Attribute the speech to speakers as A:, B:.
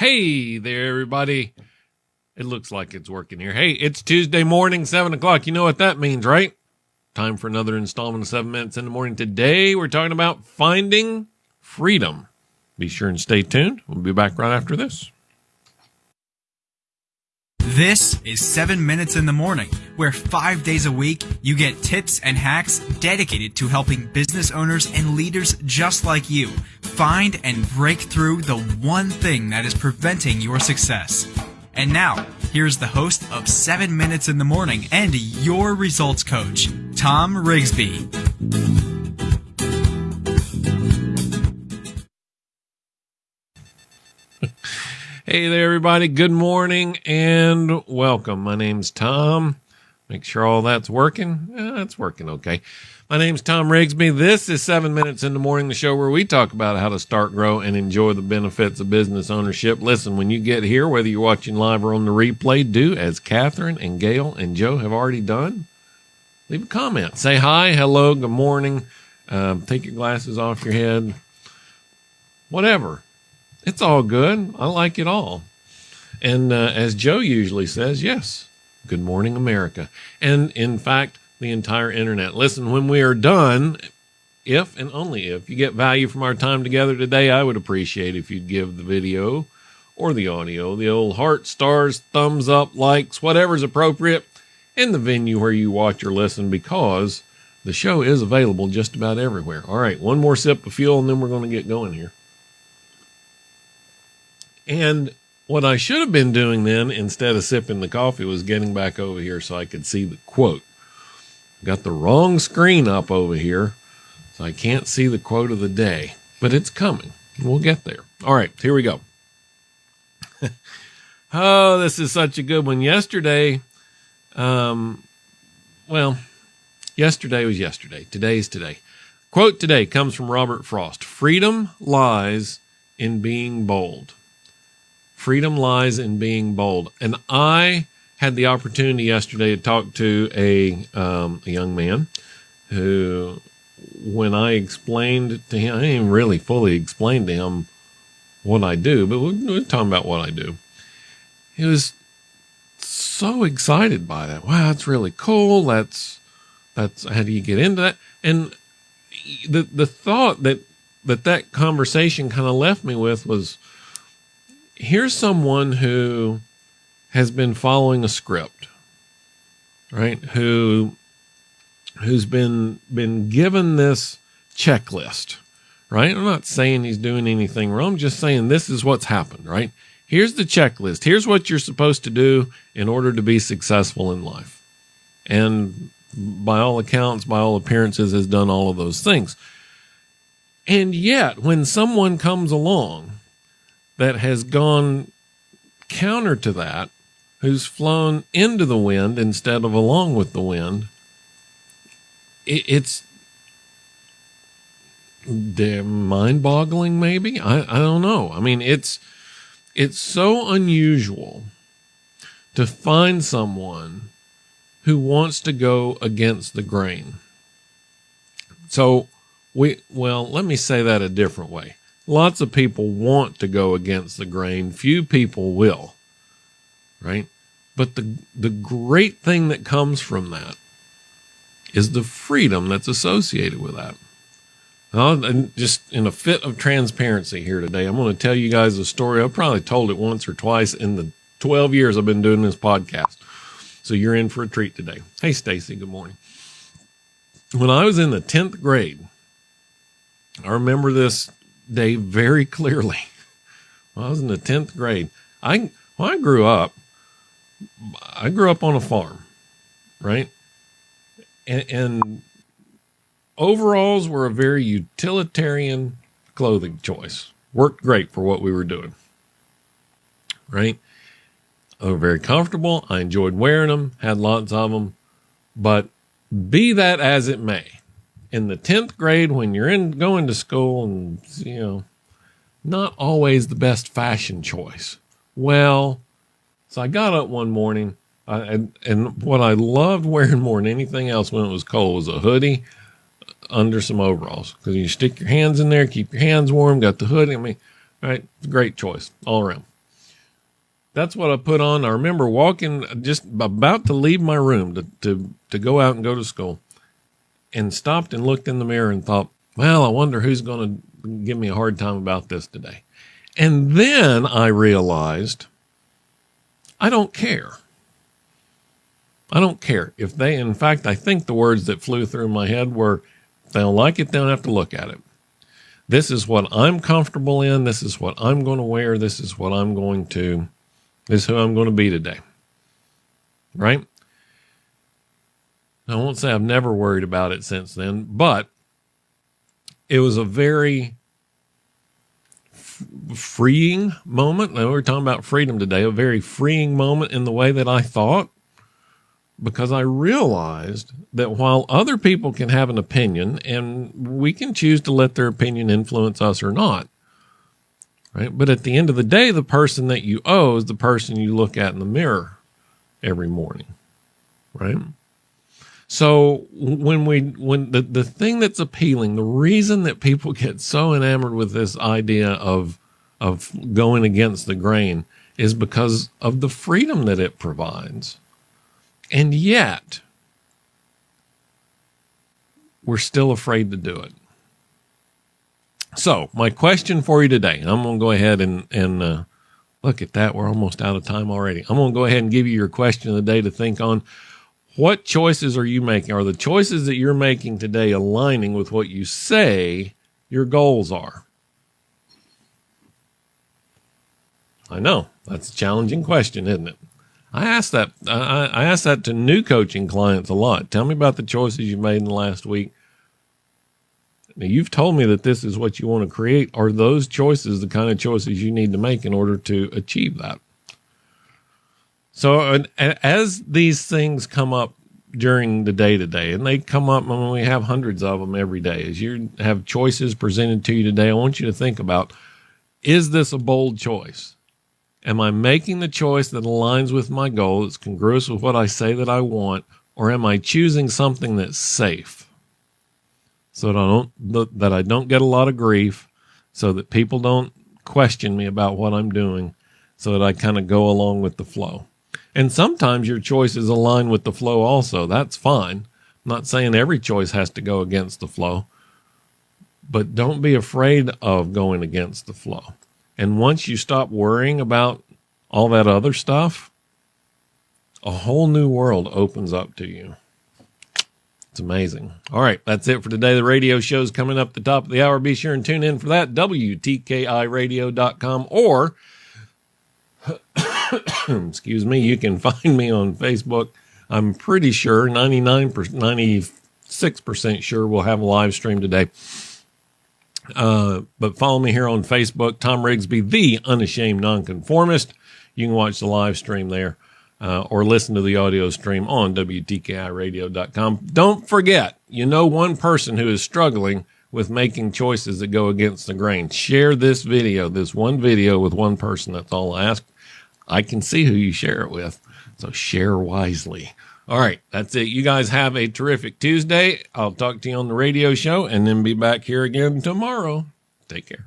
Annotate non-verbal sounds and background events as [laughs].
A: Hey there, everybody. It looks like it's working here. Hey, it's Tuesday morning, 7 o'clock. You know what that means, right? Time for another installment of 7 Minutes in the Morning. Today, we're talking about finding freedom. Be sure and stay tuned. We'll be back right after this.
B: This is 7 Minutes in the Morning, where five days a week you get tips and hacks dedicated to helping business owners and leaders just like you find and break through the one thing that is preventing your success. And now, here's the host of 7 Minutes in the Morning and your results coach, Tom Rigsby.
A: Hey there, everybody. Good morning and welcome. My name's Tom. Make sure all that's working. Yeah, that's working okay. My name's Tom Rigsby. This is seven minutes in the morning, the show where we talk about how to start, grow, and enjoy the benefits of business ownership. Listen, when you get here, whether you're watching live or on the replay, do as Catherine and Gail and Joe have already done. Leave a comment. Say hi, hello, good morning. Um, take your glasses off your head. Whatever it's all good. I like it all. And uh, as Joe usually says, yes, good morning, America. And in fact, the entire internet. Listen, when we are done, if and only if you get value from our time together today, I would appreciate if you'd give the video or the audio the old heart, stars, thumbs up, likes, whatever's appropriate in the venue where you watch or listen because the show is available just about everywhere. All right, one more sip of fuel and then we're going to get going here. And what I should have been doing then, instead of sipping the coffee, was getting back over here so I could see the quote. Got the wrong screen up over here, so I can't see the quote of the day, but it's coming. We'll get there. All right, here we go. [laughs] oh, this is such a good one. Yesterday, um, well, yesterday was yesterday. Today's today. Quote today comes from Robert Frost Freedom lies in being bold. Freedom lies in being bold. And I had the opportunity yesterday to talk to a, um, a young man who, when I explained to him, I didn't really fully explain to him what I do, but we're, talking about what I do. He was so excited by that. Wow, that's really cool. That's, that's, how do you get into that? And the, the thought that, that that conversation kind of left me with was, here's someone who has been following a script, right? Who who's been been given this checklist, right? I'm not saying he's doing anything wrong. I'm just saying this is what's happened, right? Here's the checklist. Here's what you're supposed to do in order to be successful in life. And by all accounts, by all appearances, has done all of those things. And yet, when someone comes along that has gone counter to that, who's flown into the wind instead of along with the wind, it, it's mind boggling, maybe. I, I don't know. I mean, it's, it's so unusual to find someone who wants to go against the grain. So we, well, let me say that a different way. Lots of people want to go against the grain. Few people will, right? But the, the great thing that comes from that is the freedom that's associated with that. and just in a fit of transparency here today, I'm going to tell you guys a story. I've probably told it once or twice in the 12 years I've been doing this podcast. So you're in for a treat today. Hey, Stacy, good morning. When I was in the 10th grade, I remember this day very clearly. [laughs] When I was in the 10th grade. I, when I grew up, I grew up on a farm, right? And, and overalls were a very utilitarian clothing choice. Worked great for what we were doing, right? They were very comfortable. I enjoyed wearing them, had lots of them. But be that as it may, in the 10th grade when you're in going to school and you know not always the best fashion choice. Well so i got up one morning and, and what i loved wearing more than anything else when it was cold was a hoodie under some overalls because you stick your hands in there keep your hands warm got the hoodie i mean right? Great choice all around. That's what I put on. I remember walking, just about to leave my room to, to, to go out and go to school and stopped and looked in the mirror and thought, well, I wonder who's going to give me a hard time about this today. And then I realized I don't care. I don't care. If they, in fact, I think the words that flew through my head were, they don't like it, they don't have to look at it. This is what I'm comfortable in. This is what I'm going to wear. This is what I'm going to, this is who I'm going to be today. Right? I won't say I've never worried about it since then, but it was a very f- freeing moment. Now, we're talking about freedom today, a very freeing moment in the way that I thought, because I realized that while other people can have an opinion and we can choose to let their opinion influence us or not, right? But at the end of the day, the person that you owe is the person you look at in the mirror every morning, right? So when we when the the thing that's appealing, the reason that people [laughs] get so enamored with this idea of of going against the grain is because of the freedom that it provides. And yet we're still afraid to do it. So, my question for you today, I'm going to go ahead and and uh, look at that. We're almost out of time already. I'm going to go ahead and give you your question of the day to think on what choices are you making? Are the choices that you're making today aligning with what you say your goals are? I know that's a challenging question, isn't it? I ask that I, I ask that to new coaching clients a lot. Tell me about the choices you've made in the last week. Now you've told me that this is what you want to create. Are those choices the kind of choices you need to make in order to achieve that? So as these things come up during the day to day, and they come up when we have hundreds of them every day, as you have choices presented to you today, I want you to think about, is this a bold choice? Am I making the choice that aligns with my goal, that's congruous with what I say that I want, or am I choosing something that's safe? So that I don't, that I don't get a lot of grief, so that people don't question me about what I'm doing, so that I kind of go along with the flow. And sometimes your choices align with the flow also. That's fine. I'm not saying every choice has to go against the flow, but don't be afraid of going against the flow. And once you stop worrying about all that other stuff, a whole new world opens up to you. It's amazing. All right, that's it for today. The radio show's coming up the top of the hour. Be sure and tune in for that. WTKIRadio.com or [coughs] excuse me, you can find me on Facebook. I'm pretty sure ninety nine percent, 96% sure we'll have a live stream today. Uh, but follow me here on Facebook, Tom Rigsby, the unashamed nonconformist. You can watch the live stream there uh, or listen to the audio stream on WTKIRadio.com. Don't forget, you know one person who is struggling with making choices that go against the grain. Share this video, this one video with one person. That's all I ask. I can see who you share it with. So share wisely. All right, that's it. You guys have a terrific Tuesday. I'll talk to you on the radio show and then be back here again tomorrow. Take care.